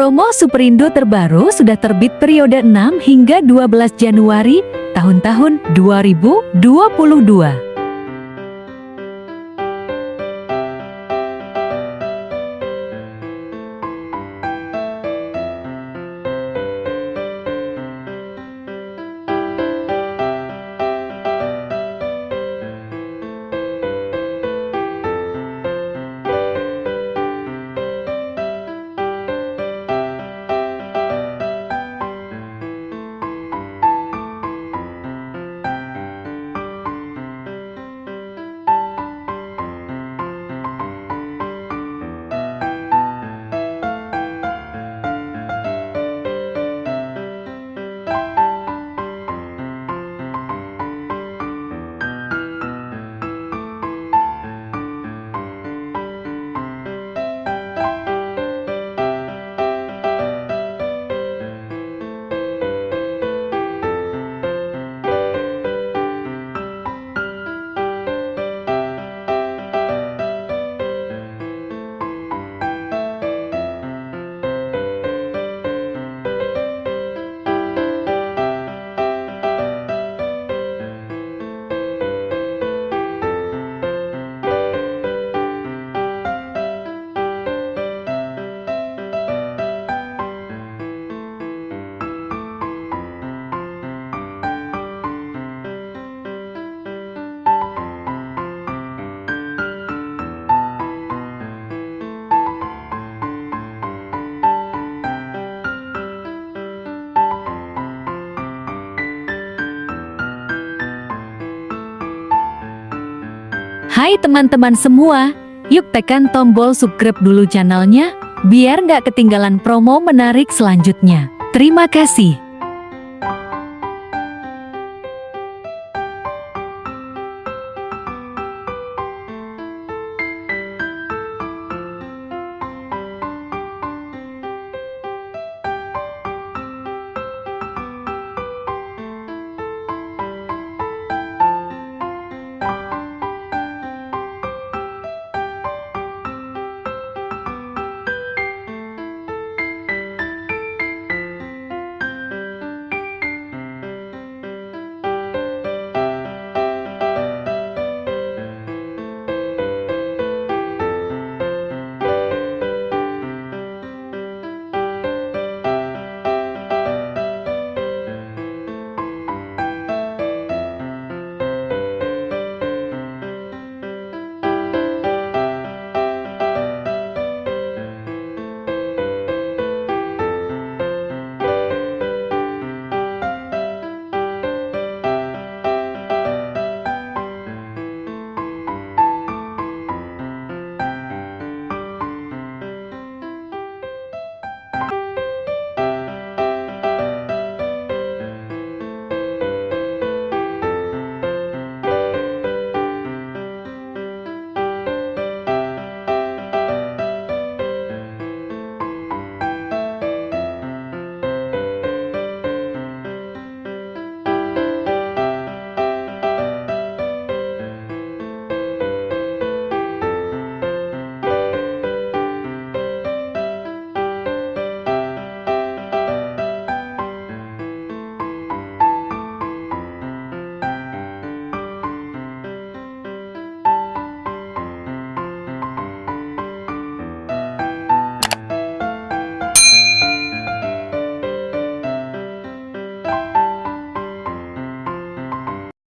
Promo Superindo terbaru sudah terbit periode 6 hingga 12 Januari tahun-tahun 2022. Hai teman-teman semua, yuk tekan tombol subscribe dulu channelnya, biar nggak ketinggalan promo menarik selanjutnya. Terima kasih.